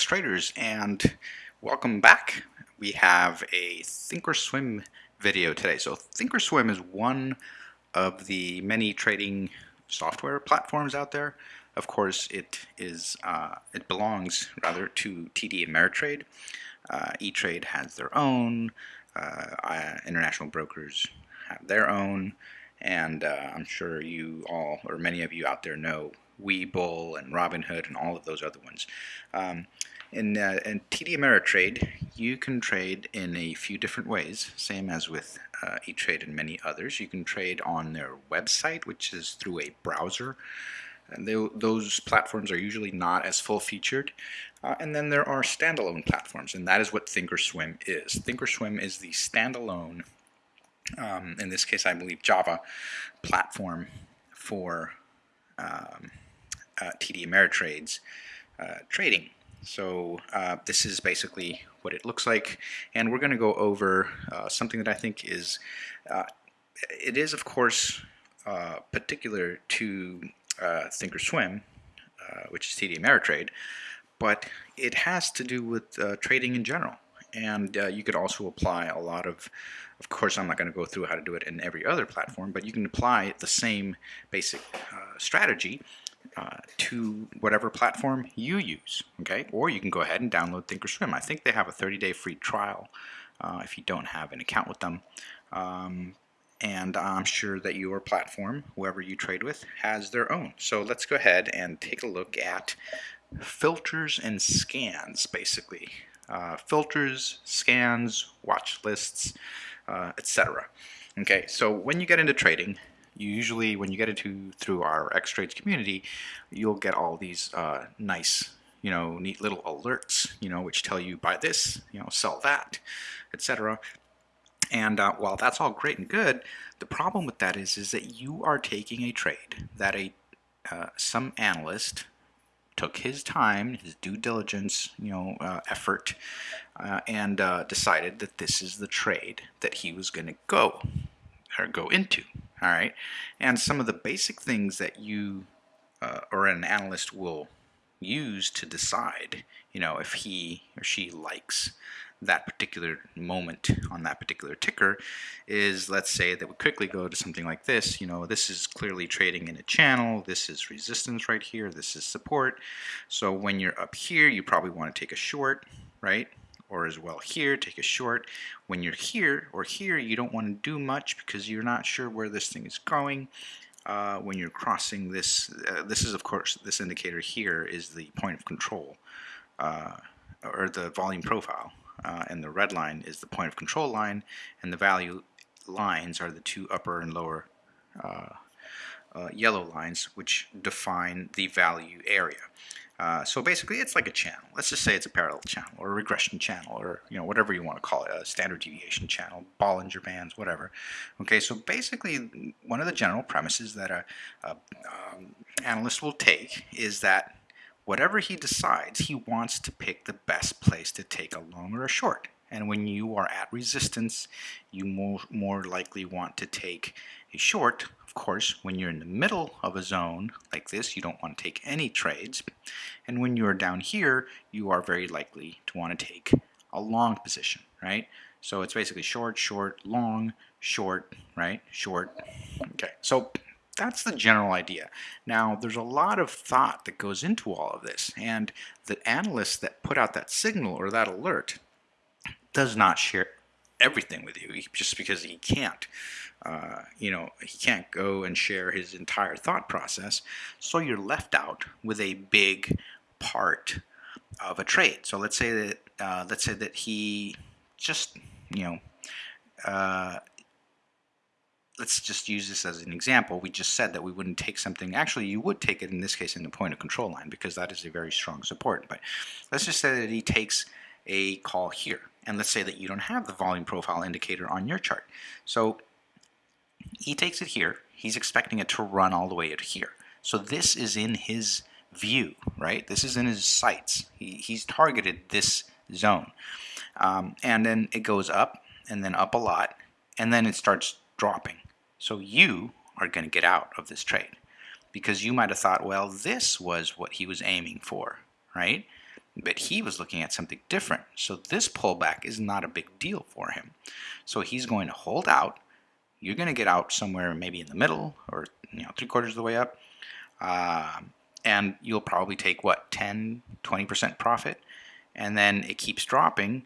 Okay, X-Traders, and welcome back. We have a Thinkorswim video today. So Thinkorswim is one of the many trading software platforms out there. Of course, it is uh, it belongs rather to TD Ameritrade. Uh, E-Trade has their own. Uh, international brokers have their own, and uh, I'm sure you all or many of you out there know Webull and Robinhood and all of those other ones. Um, in, uh, in TD Ameritrade, you can trade in a few different ways, same as with uh, E-Trade and many others. You can trade on their website, which is through a browser. And they, those platforms are usually not as full-featured. Uh, and then there are standalone platforms, and that is what Thinkorswim is. Thinkorswim is the standalone, um, in this case I believe Java, platform for um, uh, TD Ameritrade's uh, trading. So uh, this is basically what it looks like. And we're going to go over uh, something that I think is uh, it is of course uh, particular to Thinkorswim which is TD Ameritrade but it has to do with trading in general. And you could also apply a lot of of course, I'm not going to go through how to do it in every other platform, but you can apply the same basic uh, strategy uh, to whatever platform you use, okay? Or you can go ahead and download Thinkorswim. I think they have a 30-day free trial uh, if you don't have an account with them. Um, and I'm sure that your platform, whoever you trade with, has their own. So let's go ahead and take a look at filters and scans, basically. Uh, filters, scans, watch lists, uh, etc. Okay, so when you get into trading, usually, when you get into through our X-Trades community, you'll get all these uh, nice, you know, neat little alerts, you know, which tell you buy this, you know, sell that, etc. And uh, while that's all great and good, the problem with that is, is that you are taking a trade that a uh, some analyst took his time, his due diligence, you know, uh, effort, uh, and uh, decided that this is the trade that he was going to go or go into all right? And some of the basic things that you uh, or an analyst will use to decide, you know, if he or she likes that particular moment on that particular ticker is let's say that we quickly go to something like this you know this is clearly trading in a channel. This is resistance right here. This is support. So when you're up here you probably want to take a short right or as well here, take a short. When you're here or here, you don't want to do much because you're not sure where this thing is going. Uh, when you're crossing this, uh, this is of course, this indicator here is the point of control uh, or the volume profile. Uh, and the red line is the point of control line and the value lines are the two upper and lower uh, uh, yellow lines which define the value area. Uh, so basically it's like a channel. Let's just say it's a parallel channel or a regression channel or you know whatever you want to call it, a standard deviation channel, Bollinger Bands, whatever. Okay, so basically one of the general premises that a, a um, analyst will take is that whatever he decides, he wants to pick the best place to take a long or a short. And when you are at resistance, you more, more likely want to take a short of course, when you're in the middle of a zone like this, you don't want to take any trades. And when you're down here, you are very likely to want to take a long position, right? So it's basically short, short, long, short, right? Short. Okay, so that's the general idea. Now, there's a lot of thought that goes into all of this, and the analyst that put out that signal or that alert does not share everything with you just because he can't. Uh, you know, he can't go and share his entire thought process. So you're left out with a big part of a trade. So let's say that uh, let's say that he just you know uh, let's just use this as an example. We just said that we wouldn't take something. Actually, you would take it in this case in the point of control line because that is a very strong support. But let's just say that he takes a call here. And let's say that you don't have the volume profile indicator on your chart. So he takes it here. He's expecting it to run all the way to here. So this is in his view, right? This is in his sights. He, he's targeted this zone. Um, and then it goes up and then up a lot and then it starts dropping. So you are going to get out of this trade because you might have thought, well, this was what he was aiming for, right? But he was looking at something different. So this pullback is not a big deal for him. So he's going to hold out. You're going to get out somewhere maybe in the middle or you know three quarters of the way up. Uh, and you'll probably take what 10 20% profit and then it keeps dropping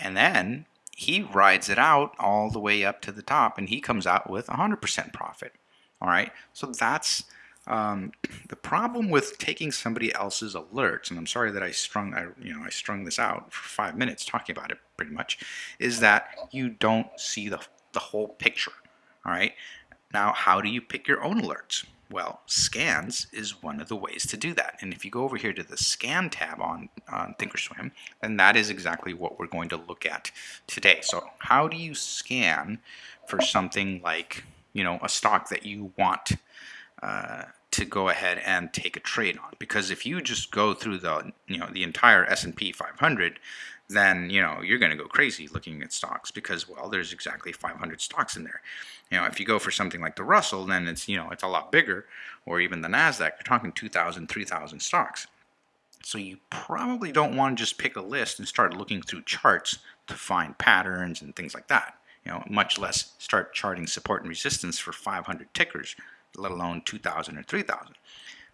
and then he rides it out all the way up to the top and he comes out with 100% profit all right so that's um, the problem with taking somebody else's alerts and I'm sorry that I strung I you know I strung this out for five minutes talking about it pretty much is that you don't see the, the whole picture all right now how do you pick your own alerts well, scans is one of the ways to do that. And if you go over here to the scan tab on, on Thinkorswim, then that is exactly what we're going to look at today. So how do you scan for something like, you know, a stock that you want uh, to go ahead and take a trade on? Because if you just go through the, you know, the entire S&P 500, then you know you're going to go crazy looking at stocks because well there's exactly 500 stocks in there. You know if you go for something like the russell then it's you know it's a lot bigger or even the nasdaq. You're talking 2000 3000 stocks. So you probably don't want to just pick a list and start looking through charts to find patterns and things like that. You know much less start charting support and resistance for 500 tickers let alone 2000 or 3000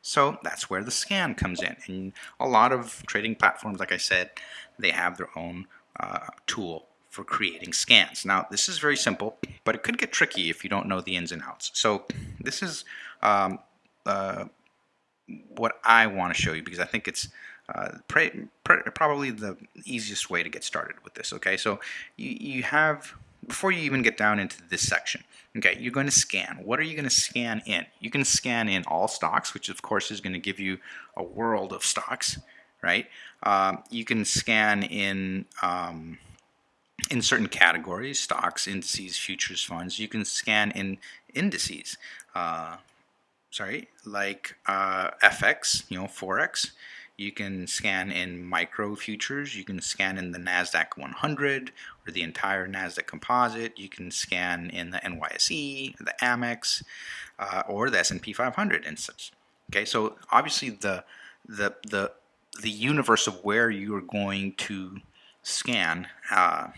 so that's where the scan comes in. And a lot of trading platforms, like I said, they have their own uh, tool for creating scans. Now, this is very simple, but it could get tricky if you don't know the ins and outs. So this is um, uh, what I want to show you because I think it's uh, probably the easiest way to get started with this. Okay, so you, you have, before you even get down into this section, Okay, you're going to scan. What are you going to scan in? You can scan in all stocks, which of course is going to give you a world of stocks, right? Um, you can scan in um, in certain categories, stocks, indices, futures, funds. You can scan in indices. Uh, sorry, like uh, FX, you know, Forex. You can scan in micro futures. You can scan in the NASDAQ 100 or the entire NASDAQ composite. You can scan in the NYSE, the Amex, uh, or the S&P 500 instance. Okay, so obviously the, the, the, the universe of where you are going to scan uh,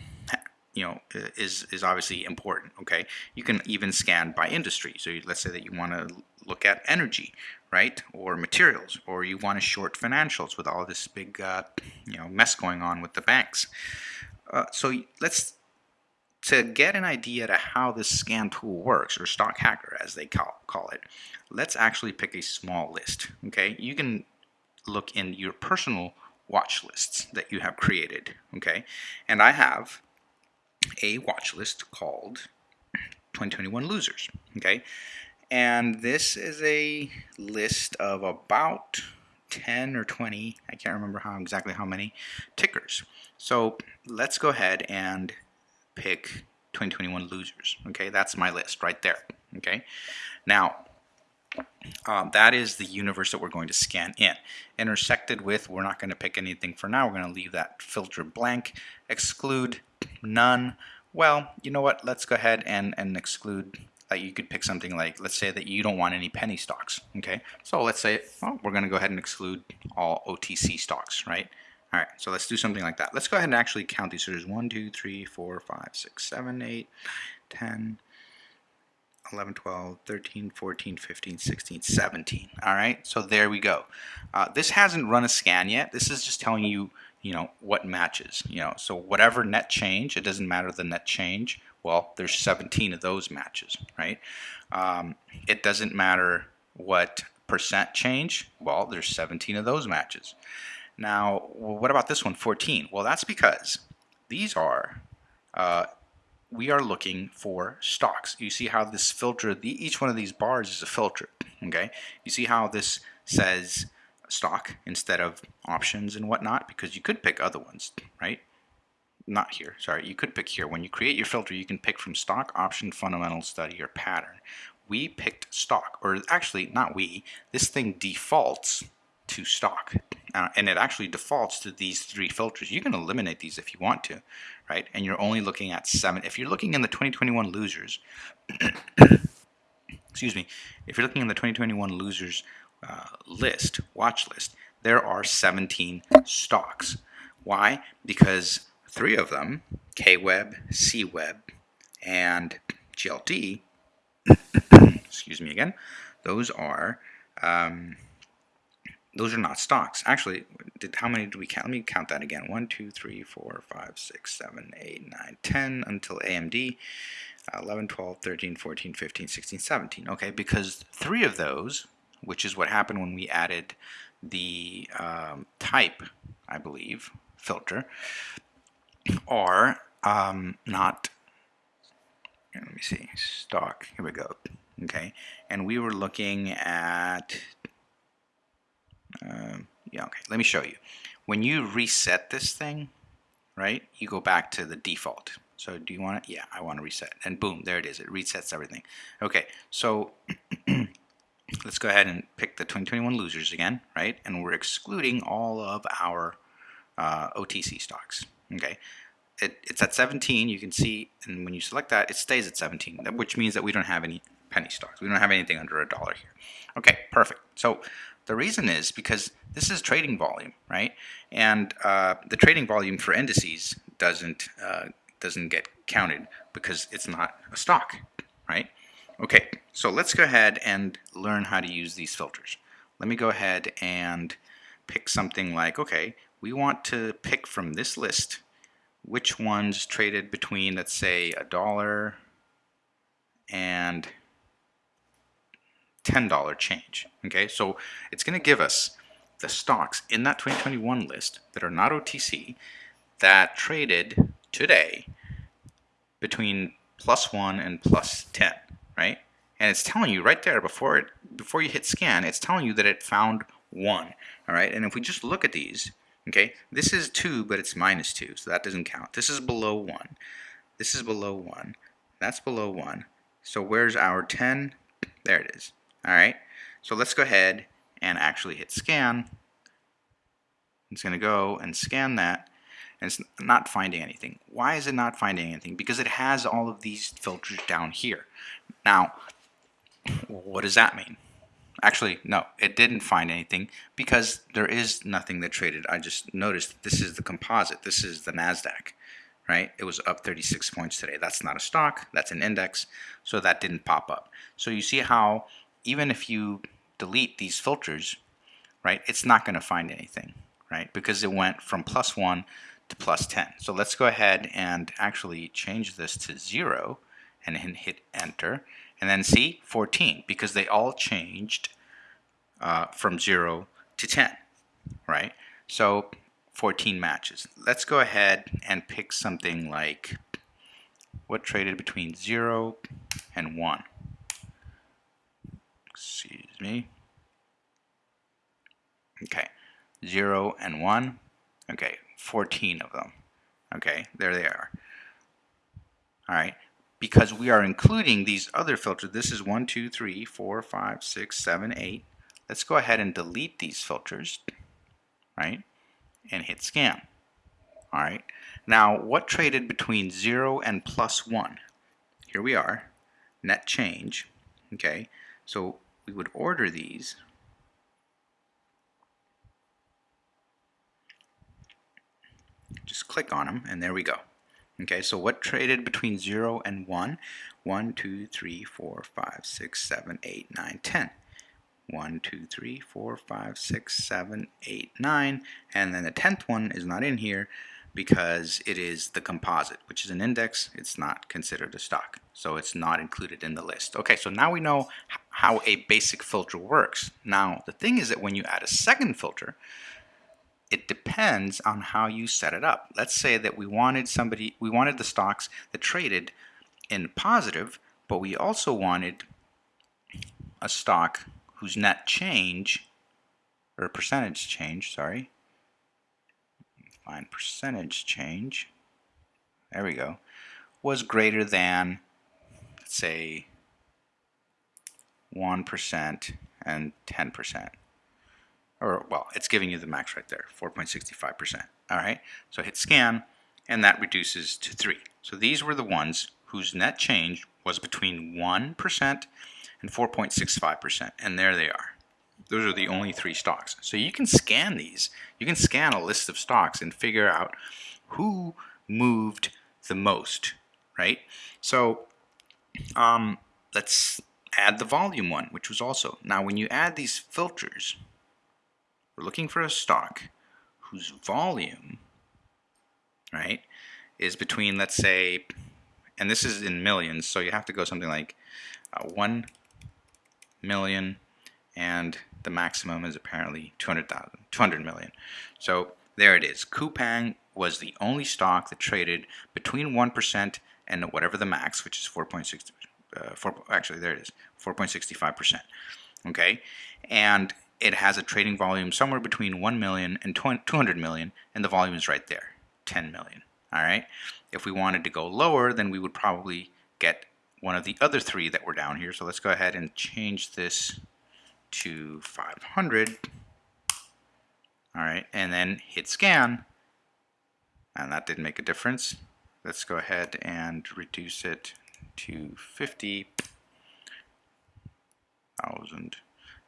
you know is is obviously important okay you can even scan by industry so let's say that you want to look at energy right? Or materials, or you want to short financials with all this big, uh, you know, mess going on with the banks. Uh, so let's to get an idea to how this scan tool works, or stock hacker as they call, call it, let's actually pick a small list. Okay, you can look in your personal watch lists that you have created. Okay, and I have a watch list called 2021 losers. Okay, and this is a list of about 10 or 20, I can't remember how exactly how many, tickers. So let's go ahead and pick 2021 losers. Okay, that's my list right there. Okay, now um, that is the universe that we're going to scan in. Intersected with, we're not going to pick anything for now. We're going to leave that filter blank. Exclude none. Well, you know what? Let's go ahead and, and exclude that you could pick something like, let's say that you don't want any penny stocks, okay? So let's say, well, we're gonna go ahead and exclude all OTC stocks, right? All right, so let's do something like that. Let's go ahead and actually count these. So there's 1, 2, 3, 4, 5, 6, 7, 8, 10, 11, 12, 13, 14, 15, 16, 17. All right, so there we go. Uh, this hasn't run a scan yet. This is just telling you, you know, what matches. You know, so whatever net change, it doesn't matter the net change. Well, there's 17 of those matches, right? Um, it doesn't matter what percent change. Well, there's 17 of those matches. Now, what about this one, 14? Well, that's because these are, uh, we are looking for stocks. You see how this filter, the, each one of these bars is a filter, okay? You see how this says stock instead of options and whatnot? Because you could pick other ones, right? not here, sorry, you could pick here. When you create your filter, you can pick from stock, option, fundamental study, or pattern. We picked stock, or actually, not we, this thing defaults to stock. Uh, and it actually defaults to these three filters. You can eliminate these if you want to, right? And you're only looking at seven. If you're looking in the 2021 losers, excuse me, if you're looking in the 2021 losers uh, list, watch list, there are 17 stocks. Why? Because three of them, KWeb, CWeb, and GLT, excuse me again, those are um, those are not stocks. Actually, did how many do we count? Let me count that again. 1, 2, 3, 4, 5, 6, 7, 8, 9, 10 until AMD. Uh, 11, 12, 13, 14, 15, 16, 17. Okay, because three of those, which is what happened when we added the um, type, I believe, filter, are um, not, let me see, stock, here we go. Okay, and we were looking at um, yeah, okay, let me show you. When you reset this thing, right, you go back to the default. So do you want it? Yeah, I want to reset. And boom, there it is. It resets everything. Okay, so let's go ahead and pick the 2021 losers again, right? And we're excluding all of our uh, OTC stocks, okay? It, it's at 17, you can see, and when you select that, it stays at 17, which means that we don't have any penny stocks. We don't have anything under a dollar here. Okay, perfect. So the reason is because this is trading volume, right? And uh, the trading volume for indices doesn't uh, doesn't get counted because it's not a stock, right? Okay, so let's go ahead and learn how to use these filters. Let me go ahead and pick something like, okay, we want to pick from this list which ones traded between, let's say, a dollar and $10 change. Okay, so it's going to give us the stocks in that 2021 list that are not OTC that traded today between plus 1 and plus 10, right? And it's telling you right there before it before you hit scan, it's telling you that it found 1, all right? And if we just look at these, okay, this is 2, but it's minus 2, so that doesn't count. This is below 1. This is below 1. That's below 1. So where's our 10? There it is. All right, so let's go ahead and actually hit scan. It's going to go and scan that, and it's not finding anything. Why is it not finding anything? Because it has all of these filters down here. Now, what does that mean? Actually, no, it didn't find anything because there is nothing that traded. I just noticed this is the composite. This is the NASDAQ, right? It was up 36 points today. That's not a stock. That's an index. So that didn't pop up. So you see how even if you delete these filters, right, it's not going to find anything, right, because it went from plus 1 to plus 10. So let's go ahead and actually change this to 0 and hit enter. And then see, 14, because they all changed uh, from 0 to 10, right? So 14 matches. Let's go ahead and pick something like what traded between 0 and 1 excuse me. Okay, 0 and 1. Okay, 14 of them. Okay, there they are. All right, because we are including these other filters. This is 1, 2, 3, 4, 5, 6, 7, 8. Let's go ahead and delete these filters, right, and hit scan. All right, now what traded between 0 and plus 1? Here we are, net change, okay, so we would order these just click on them and there we go okay so what traded between 0 and 1 1 2 3 4 5 6 7 8 9 10 1 2 3 4 5 6 7 8 9 and then the 10th one is not in here because it is the composite, which is an index. It's not considered a stock, so it's not included in the list. Okay, so now we know how a basic filter works. Now, the thing is that when you add a second filter, it depends on how you set it up. Let's say that we wanted somebody, we wanted the stocks that traded in positive, but we also wanted a stock whose net change, or percentage change, sorry, find percentage change, there we go, was greater than, let's say, 1% and 10%. Or, well, it's giving you the max right there, 4.65%. All right, so hit scan, and that reduces to 3. So these were the ones whose net change was between 1% and 4.65%, and there they are. those are the only three stocks. So you can scan these. You can scan a list of stocks and figure out who moved the most, right? So um, let's add the volume one, which was also. Now when you add these filters, we're looking for a stock whose volume, right, is between, let's say, and this is in millions, so you have to go something like uh, 1 million and the maximum is apparently 200,000, 200 million. So there it is. Coupang was the only stock that traded between 1% and whatever the max, which is 4.6, uh, 4, actually there it is, 4.65%. Okay, and it has a trading volume somewhere between 1 million and 200 million, and the volume is right there, 10 million. All right, if we wanted to go lower, then we would probably get one of the other three that were down here. So let's go ahead and change this to 500. All right, and then hit scan. And that didn't make a difference. Let's go ahead and reduce it to 50,000.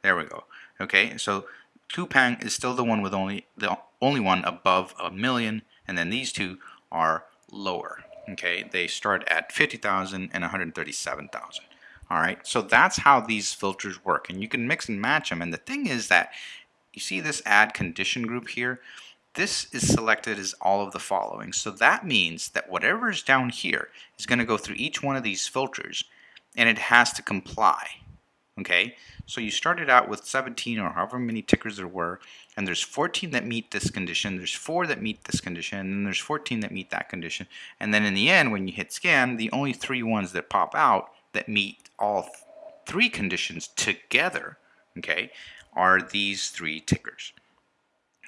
There we go. Okay, so Coupang is still the one with only the only one above a million, and then these two are lower. Okay, they start at 50,000 and 137,000. All right, so that's how these filters work, and you can mix and match them. And the thing is that you see this add condition group here. This is selected as all of the following. So that means that whatever is down here is going to go through each one of these filters, and it has to comply. Okay, so you started out with 17 or however many tickers there were, and there's 14 that meet this condition, there's 4 that meet this condition, and there's 14 that meet that condition. And then in the end, when you hit scan, the only three ones that pop out that meet all three conditions together, okay, are these three tickers.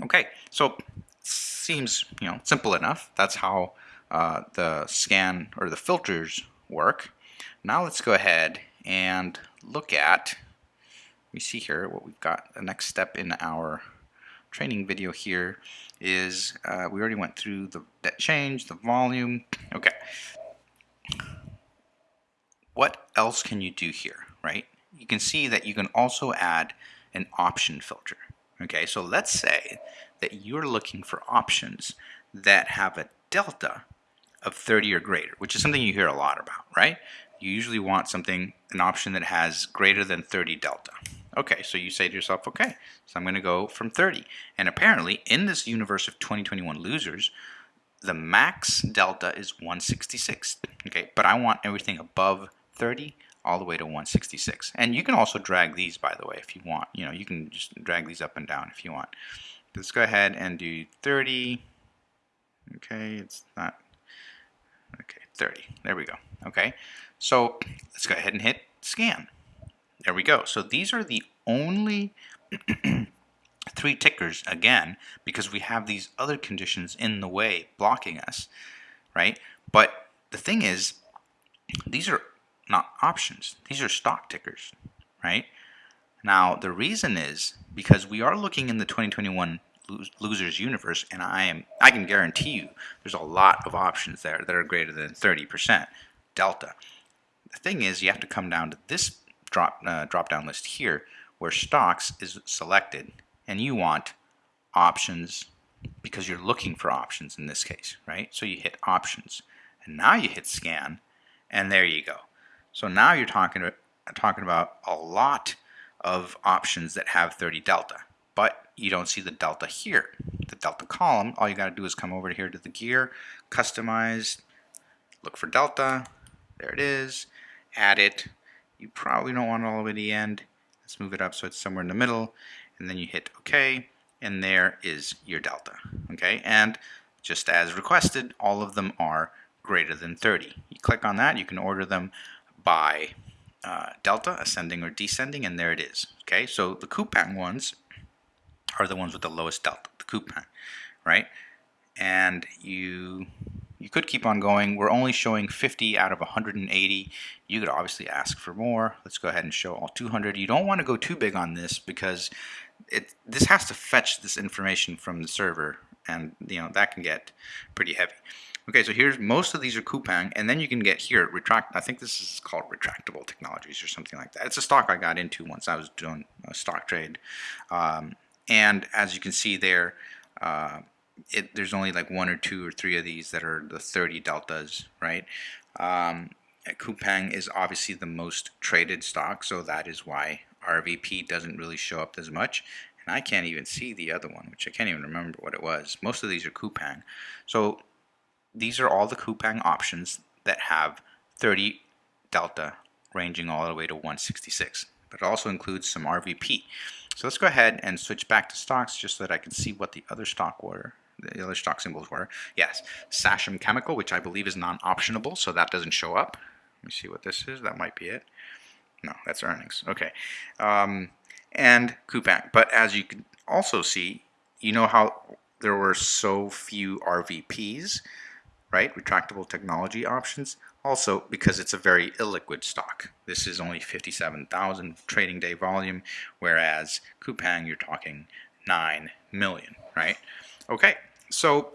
Okay, so seems you know simple enough. That's how uh, the scan or the filters work. Now let's go ahead and look at. We see here what we've got. The next step in our training video here is uh, we already went through the net change, the volume. Okay, what else can you do here, right? You can see that you can also add an option filter. Okay, so let's say that you're looking for options that have a delta of 30 or greater, which is something you hear a lot about, right? You usually want something, an option that has greater than 30 delta. Okay, so you say to yourself, okay, so I'm going to go from 30. And apparently, in this universe of 2021 losers, the max delta is 166. Okay, but I want everything above 30 all the way to 166. And you can also drag these, by the way, if you want. You know, you can just drag these up and down if you want. Let's go ahead and do 30. Okay, it's not. Okay, 30. There we go. Okay, so let's go ahead and hit scan. There we go. So these are the only three tickers, again, because we have these other conditions in the way blocking us, right? But the thing is, these are not options. These are stock tickers, right? Now, the reason is because we are looking in the 2021 losers universe, and I am I can guarantee you there's a lot of options there that are greater than 30% delta. The thing is, you have to come down to this drop uh, drop down list here, where stocks is selected, and you want options because you're looking for options in this case, right? So you hit options, and now you hit scan, and there you go. So now you're talking about, talking about a lot of options that have 30 delta, but you don't see the delta here. The delta column, all you got to do is come over here to the gear, customize, look for delta, there it is, add it. You probably don't want it all the way to the end. Let's move it up so it's somewhere in the middle, and then you hit OK, and there is your delta. Okay, and just as requested, all of them are greater than 30. You click on that, you can order them by uh, delta, ascending or descending, and there it is. Okay, so the Coupang ones are the ones with the lowest delta, the Coupang, right? And you you could keep on going. We're only showing 50 out of 180. You could obviously ask for more. Let's go ahead and show all 200. You don't want to go too big on this because it this has to fetch this information from the server and you know that can get pretty heavy. Okay, so here's most of these are Coupang, and then you can get here retract. I think this is called retractable technologies or something like that. It's a stock I got into once I was doing a stock trade, um, and as you can see there, uh, it, there's only like one or two or three of these that are the 30 deltas, right? Um, Coupang is obviously the most traded stock, so that is why RVP doesn't really show up as much. And I can't even see the other one, which I can't even remember what it was. Most of these are Coupang. So these are all the Coupang options that have 30 delta ranging all the way to 166. But it also includes some RVP. So let's go ahead and switch back to stocks just so that I can see what the other stock were. The other stock symbols were. Yes, Sachem Chemical, which I believe is non-optionable, so that doesn't show up. Let me see what this is. That might be it. No, that's earnings. Okay. Um, and Coupang. But as you can also see, you know how there were so few RVPs right? Retractable technology options. Also, because it's a very illiquid stock. This is only 57,000 trading day volume, whereas Coupang, you're talking 9 million, right? Okay, so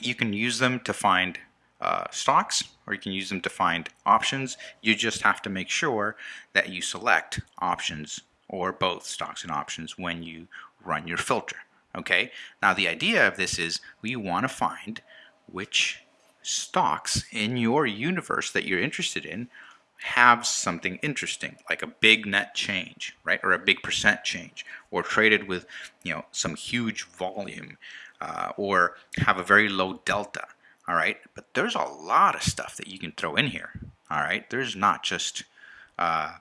you can use them to find uh, stocks or you can use them to find options. You just have to make sure that you select options or both stocks and options when you run your filter. Okay, now the idea of this is we want to find which stocks in your universe that you're interested in have something interesting, like a big net change, right, or a big percent change, or traded with, you know, some huge volume, uh, or have a very low delta, all right. But there's a lot of stuff that you can throw in here, all right. There's not just uh,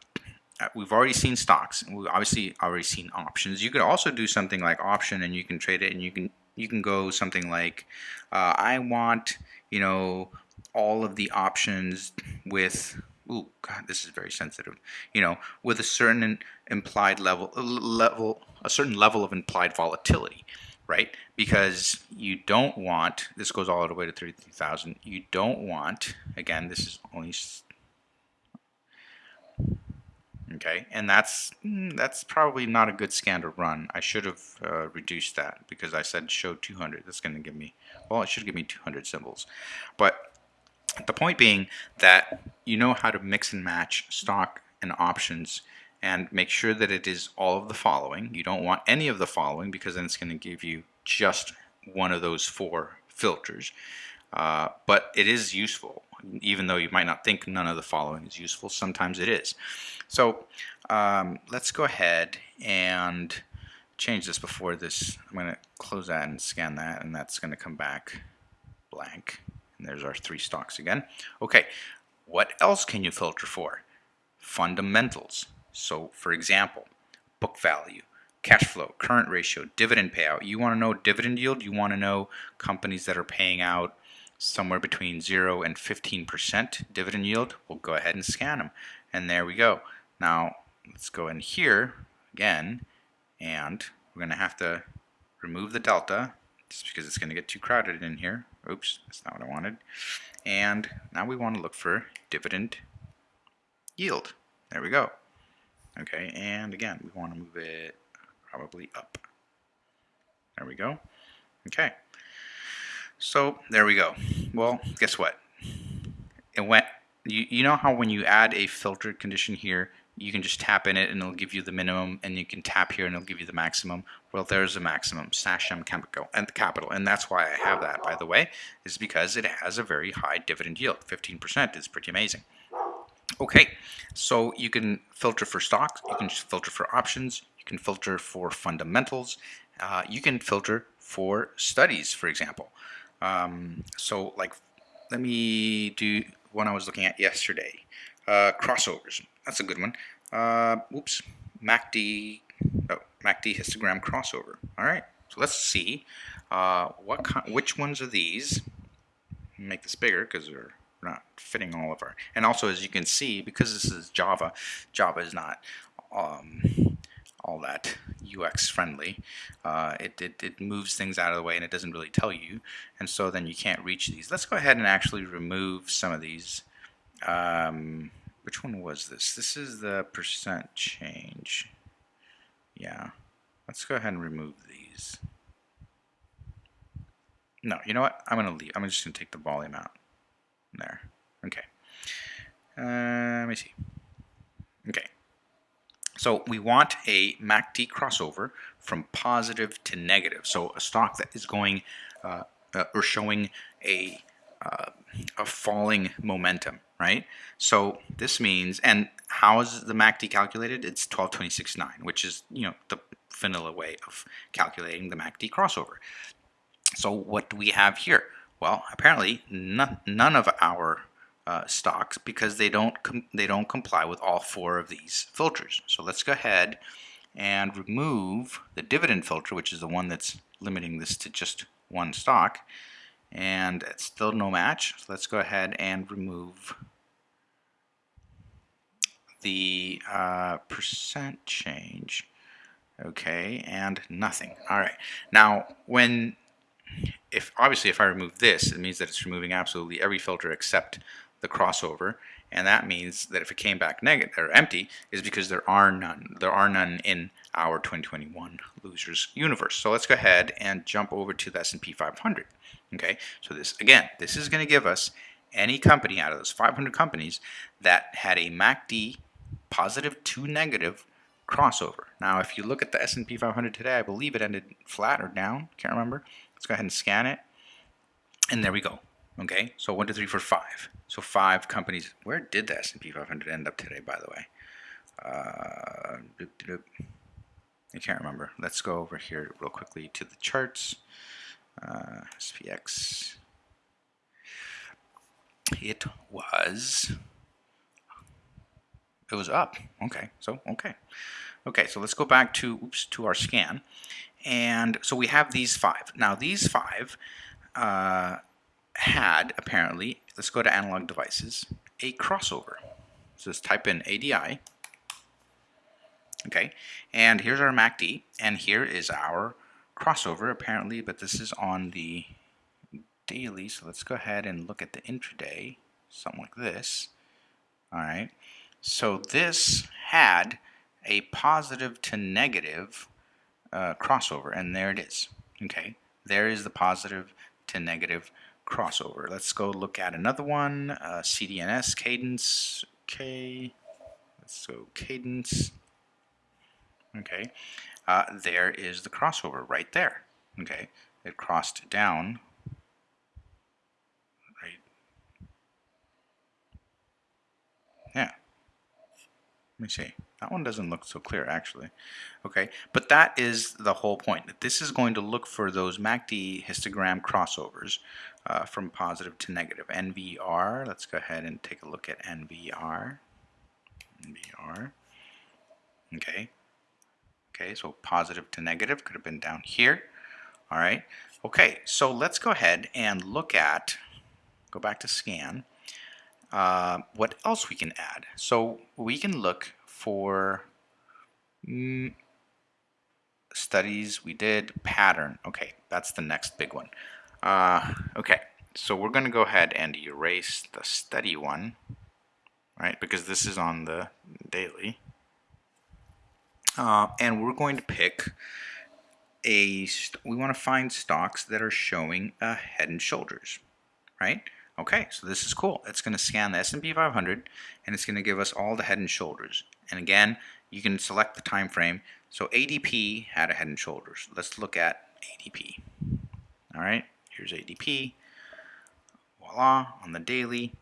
we've already seen stocks, and we've obviously already seen options. You could also do something like option, and you can trade it, and you can you can go something like, uh, I want, you know, all of the options with, oh God, this is very sensitive, you know, with a certain implied level, level, a certain level of implied volatility, right? Because you don't want, this goes all the way to 33,000, you don't want, again, this is only okay? And that's mm, that's probably not a good scan to run. I should have uh, reduced that because I said show 200 that's going to give me well it should give me 200 symbols. But the point being that you know how to mix and match stock and options and make sure that it is all of the following you don't want any of the following because then it's going to give you just one of those four filters uh, but it is useful even though you might not think none of the following is useful, sometimes it is. So um, let's go ahead and change this before this. I'm going to close that and scan that, and that's going to come back blank. And there's our three stocks again. Okay, what else can you filter for? Fundamentals. So for example, book value, cash flow, current ratio, dividend payout. You want to know dividend yield? You want to know companies that are paying out somewhere between 0 and 15% dividend yield, we'll go ahead and scan them. And there we go. Now, let's go in here again, and we're going to have to remove the delta, just because it's going to get too crowded in here. Oops, that's not what I wanted. And now we want to look for dividend yield. There we go. Okay, and again, we want to move it probably up. There we go. Okay. So there we go. Well, guess what? It went. You, you know how when you add a filtered condition here, you can just tap in it and it'll give you the minimum, and you can tap here and it'll give you the maximum. Well, there's a maximum, Sachem Chemical and the capital, and that's why I have that. By the way, is because it has a very high dividend yield. 15% is pretty amazing. Okay, so you can filter for stocks, you can filter for options, you can filter for fundamentals, uh, you can filter for studies, for example. Um, so like, let me do one I was looking at yesterday. Uh, crossovers. That's a good one. Uh, oops. MACD. Oh, MACD histogram crossover. All right. So let's see uh, what which ones of these. Make this bigger because they're not fitting all of our. And also, as you can see, because this is Java, Java is not um, all that UX friendly. Uh, it, it, it, moves things out of the way and it doesn't really tell you. And so then you can't reach these. Let's go ahead and actually remove some of these. Um, which one was this? This is the percent change. Yeah. Let's go ahead and remove these. No, you know what? I'm going to leave. I'm just going to take the volume out. There. Okay. Uh, let me see. Okay. So we want a MACD crossover from positive to negative. So a stock that is going uh, uh, or showing a uh, a falling momentum, right? So this means, and how is the MACD calculated? It's 1226.9, which is you know the vanilla way of calculating the MACD crossover. So what do we have here? Well, apparently none, none of our uh, stocks because they don't they don't comply with all four of these filters. So let's go ahead and remove the dividend filter, which is the one that's limiting this to just one stock, and it's still no match. So let's go ahead and remove the uh, percent change. Okay, and nothing. All right. Now, when if obviously if I remove this, it means that it's removing absolutely every filter except the crossover, and that means that if it came back negative or empty, is because there are none. There are none in our 2021 losers universe. So let's go ahead and jump over to the S&P 500. Okay, so this again, this is going to give us any company out of those 500 companies that had a MACD positive to negative crossover. Now, if you look at the S&P 500 today, I believe it ended flat or down. Can't remember. Let's go ahead and scan it. And there we go. Okay, so one, two, three, four, five. So five companies. Where did the S&P 500 end up today, by the way? Uh, doop, doop. I can't remember. Let's go over here real quickly to the charts. Uh, SPX. It was. It was up. Okay. So okay. Okay. So let's go back to oops to our scan, and so we have these five. Now these five. Uh, had apparently, let's go to analog devices, a crossover. So let's type in ADI. Okay, and here's our MACD, and here is our crossover apparently, but this is on the daily, so let's go ahead and look at the intraday, something like this. All right, so this had a positive to negative uh, crossover, and there it is. Okay, there is the positive to negative crossover. Let's go look at another one, uh, CDNS, Cadence, okay, let's go Cadence, okay, uh, there is the crossover right there, okay, it crossed down, right, yeah, let me see. That one doesn't look so clear actually. Okay, but that is the whole point. That this is going to look for those MACD histogram crossovers uh, from positive to negative. NVR, let's go ahead and take a look at NVR. NVR, okay. Okay, so positive to negative could have been down here. All right, okay, so let's go ahead and look at, go back to scan, uh, what else we can add. So we can look for mm, studies we did, pattern. Okay, that's the next big one. Uh, okay, so we're going to go ahead and erase the study one, right, because this is on the daily. Uh, and we're going to pick a, we want to find stocks that are showing a head and shoulders, right? Okay, so this is cool. It's going to scan the S&P 500 and it's going to give us all the head and shoulders. And again, you can select the time frame. So ADP had a head and shoulders. Let's look at ADP. All right, here's ADP. Voila, on the daily.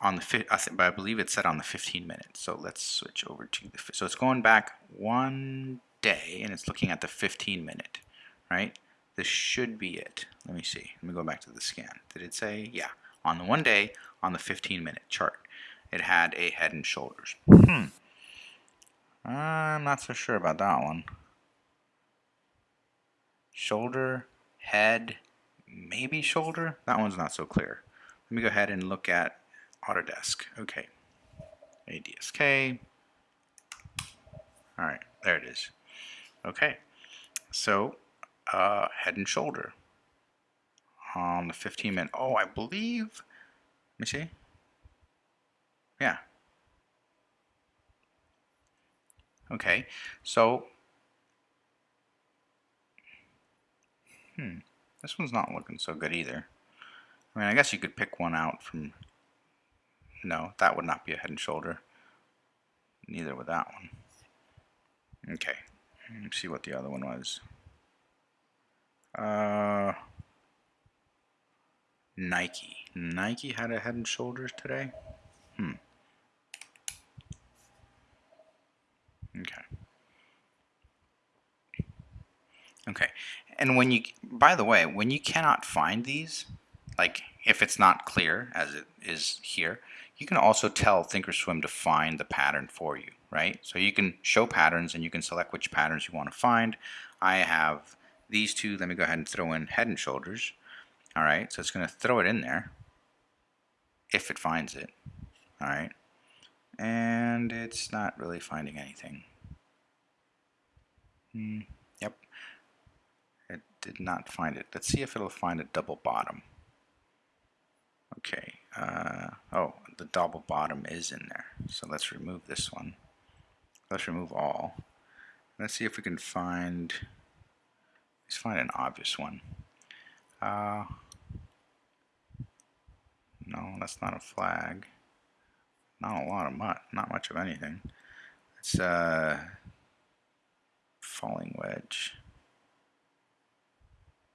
On the I, believe it's set on the 15 minutes. So let's switch over to the so it's going back one day and it's looking at the 15 minute, right? This should be it. Let me see. Let me go back to the scan. Did it say? Yeah on the one day on the 15 minute chart. It had a head and shoulders. Hmm. I'm not so sure about that one. Shoulder, head, maybe shoulder. That one's not so clear. Let me go ahead and look at Autodesk. Okay. ADSK. All right, there it is. Okay. So, uh, head and shoulder on the 15 minute. Oh, I believe. Let me see. Yeah. Okay, so. Hmm. This one's not looking so good either. I mean, I guess you could pick one out from... No, that would not be a head and shoulder. Neither would that one. Okay, let's see what the other one was. Uh, Nike. Nike had a head and shoulders today? Hmm. Okay. Okay. And when you, by the way, when you cannot find these, like if it's not clear as it is here, you can also tell Thinkorswim to find the pattern for you, right? So you can show patterns and you can select which patterns you want to find. I have these two. Let me go ahead and throw in head and shoulders. All right, so it's going to throw it in there if it finds it. All right, and it's not really finding anything. Hmm, yep, it did not find it. Let's see if it'll find a double bottom. Okay, uh, oh, the double bottom is in there. So let's remove this one. Let's remove all. Let's see if we can find, let's find an obvious one. Uh, no, that's not a flag. Not a lot of much, not much of anything. It's a uh, falling wedge.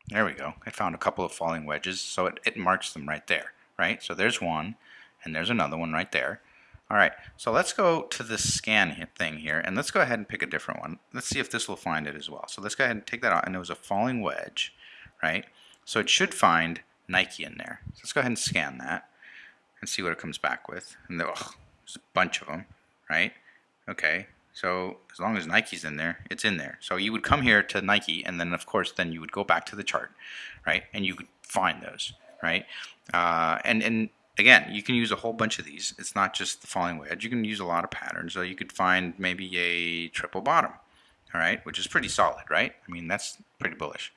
There we go. I found a couple of falling wedges, so it, it marks them right there, right? So there's one, and there's another one right there. All right, so let's go to this scan thing here, and let's go ahead and pick a different one. Let's see if this will find it as well. So let's go ahead and take that out, and it was a falling wedge, right? So it should find Nike in there. So let's go ahead and scan that and see what it comes back with. And there's a bunch of them, right? Okay, so as long as Nike's in there, it's in there. So you would come here to Nike, and then of course, then you would go back to the chart, right? And you could find those, right? Uh, and and again, you can use a whole bunch of these. It's not just the falling wedge. You can use a lot of patterns. So you could find maybe a triple bottom, all right, which is pretty solid, right? I mean, that's pretty bullish.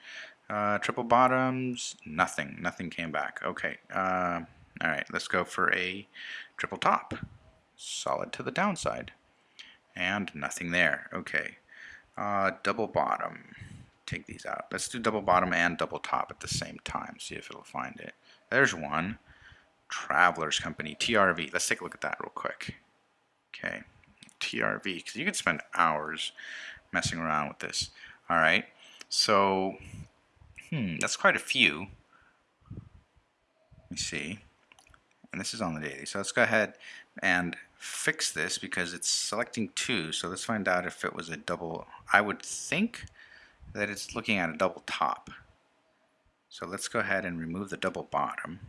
Uh, triple bottoms, nothing. Nothing came back. Okay. Uh, all right, let's go for a triple top. Solid to the downside. And nothing there. Okay. Uh, double bottom. Take these out. Let's do double bottom and double top at the same time. See if it'll find it. There's one. Travelers Company, TRV. Let's take a look at that real quick. Okay, TRV, because you could spend hours messing around with this. All right, so hmm, that's quite a few. Let me see. And this is on the daily. So let's go ahead and fix this because it's selecting two. So let's find out if it was a double. I would think that it's looking at a double top. So let's go ahead and remove the double bottom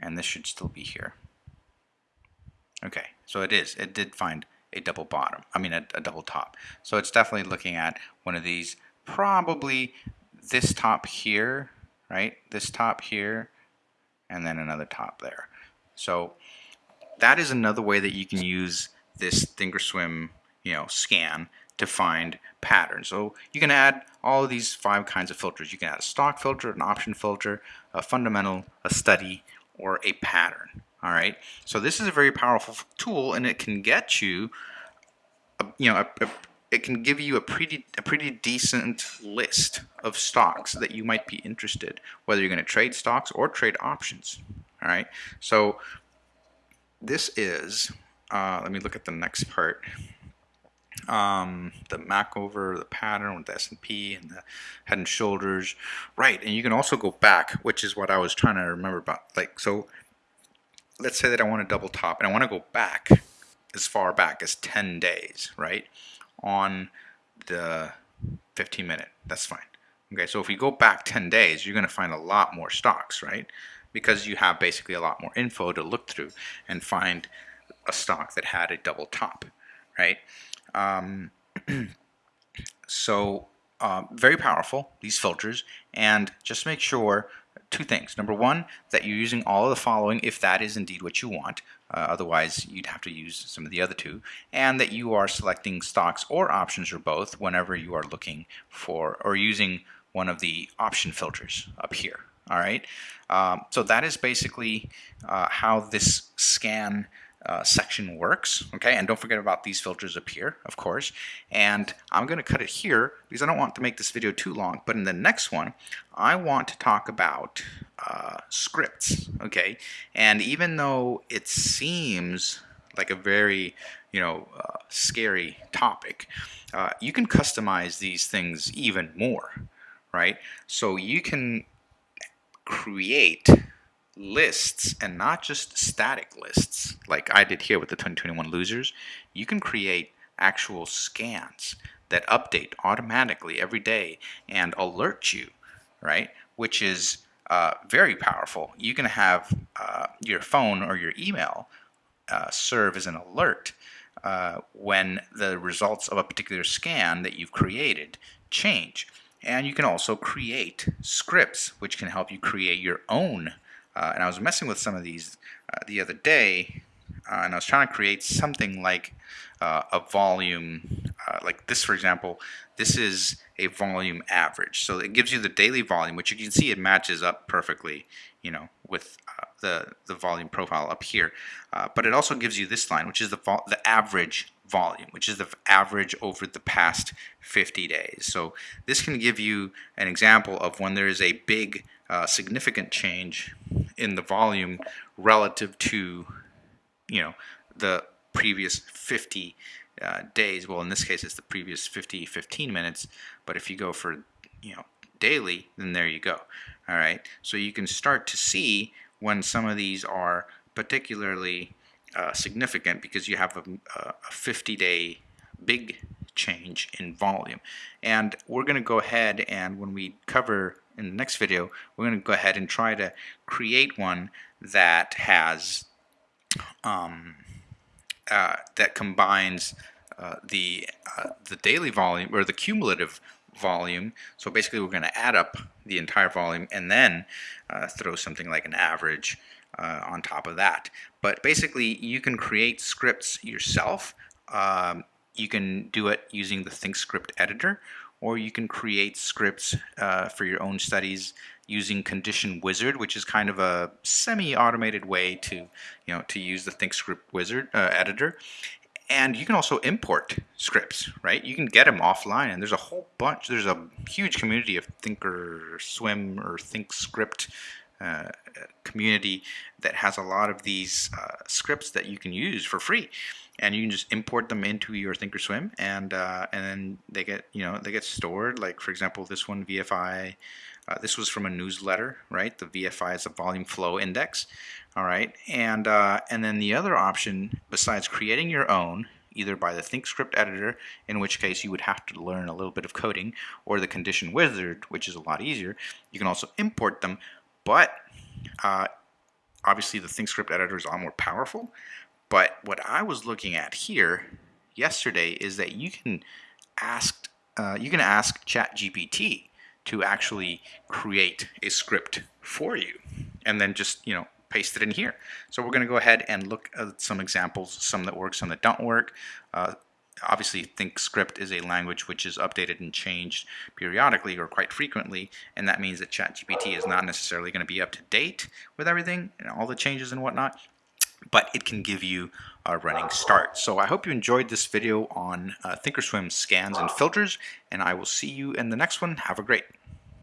and this should still be here. Okay, so it is. It did find a double bottom. I mean, a, a double top. So it's definitely looking at one of these. Probably this top here, right? This top here, and then another top there. So that is another way that you can use this Thinkorswim, you know, scan to find patterns. So you can add all of these five kinds of filters. You can add a stock filter, an option filter, a fundamental, a study, or a pattern. All right. So this is a very powerful tool, and it can get you, a, you know, a, a, it can give you a pretty a pretty decent list of stocks that you might be interested, whether you're going to trade stocks or trade options. All right. So this is. Uh, let me look at the next part. Um, the Macover, the pattern with the S&P and the head and shoulders. Right, and you can also go back, which is what I was trying to remember about. Like, so let's say that I want to double top and I want to go back as far back as 10 days, right? On the 15 minute, that's fine. Okay, so if you go back 10 days, you're going to find a lot more stocks, right? Because you have basically a lot more info to look through and find a stock that had a double top, right? Um, so uh, very powerful, these filters, and just make sure two things. Number one, that you're using all of the following if that is indeed what you want. Uh, otherwise, you'd have to use some of the other two. And that you are selecting stocks or options or both whenever you are looking for or using one of the option filters up here. All right. Um, so that is basically uh, how this scan uh, section works, okay? And don't forget about these filters up here, of course. And I'm gonna cut it here because I don't want to make this video too long, but in the next one, I want to talk about uh, scripts, okay? And even though it seems like a very, you know, uh, scary topic, uh, you can customize these things even more, right? So you can create lists and not just static lists like I did here with the 2021 losers. You can create actual scans that update automatically every day and alert you, right? Which is uh, very powerful. You can have uh, your phone or your email uh, serve as an alert uh, when the results of a particular scan that you've created change. And you can also create scripts, which can help you create your own uh, and I was messing with some of these uh, the other day, uh, and I was trying to create something like uh, a volume, uh, like this for example, this is a volume average. So it gives you the daily volume, which you can see it matches up perfectly, you know, with uh, the, the volume profile up here. but it also gives you this line, which is the, the average volume, which is the average over the past 50 days. So this can give you an example of when there is a big uh, significant change in the volume relative to, you know, the previous 50 uh, days. Well, in this case, it's the previous 50, 15 minutes. But if you go for, you know, daily, then there you go. All right. So you can start to see when some of these are particularly uh, significant because you have a, a 50 day big change in volume. And we're going to go ahead and when we cover in the next video, we're going to go ahead and try to create one that has um, uh, that combines uh, the uh, the daily volume or the cumulative volume. So basically, we're going to add up the entire volume and then uh, throw something like an average uh, on top of that. But basically, you can create scripts yourself. Um, you can do it using the ThinkScript editor, or you can create scripts uh, for your own studies using Condition Wizard, which is kind of a semi-automated way to, you know, to use the ThinkScript Wizard uh, editor. And you can also import scripts, right? You can get them offline, and there's a whole bunch. There's a huge community of Thinkorswim or ThinkScript uh, community that has a lot of these uh, scripts that you can use for free and you can just import them into your thinkorswim and uh, and then they get you know they get stored like for example this one VFI uh, this was from a newsletter right the VFI is a volume flow index all right? And uh, and then the other option besides creating your own either by the ThinkScript editor in which case you would have to learn a little bit of coding or the condition wizard which is a lot easier you can also import them. But uh, obviously the ThinkScript editor is a lot more powerful. But what I was looking at here yesterday is that you can ask uh, you can ask ChatGPT to actually create a script for you, and then just you know paste it in here. So we're going to go ahead and look at some examples, some that work, some that don't work. Uh, obviously ThinkScript is a language which is updated and changed periodically or quite frequently and that means that ChatGPT is not necessarily going to be up to date with everything and all the changes and whatnot but it can give you a running start. So I hope you enjoyed this video on uh, Thinkorswim scans and filters, and I will see you in the next one. Have a great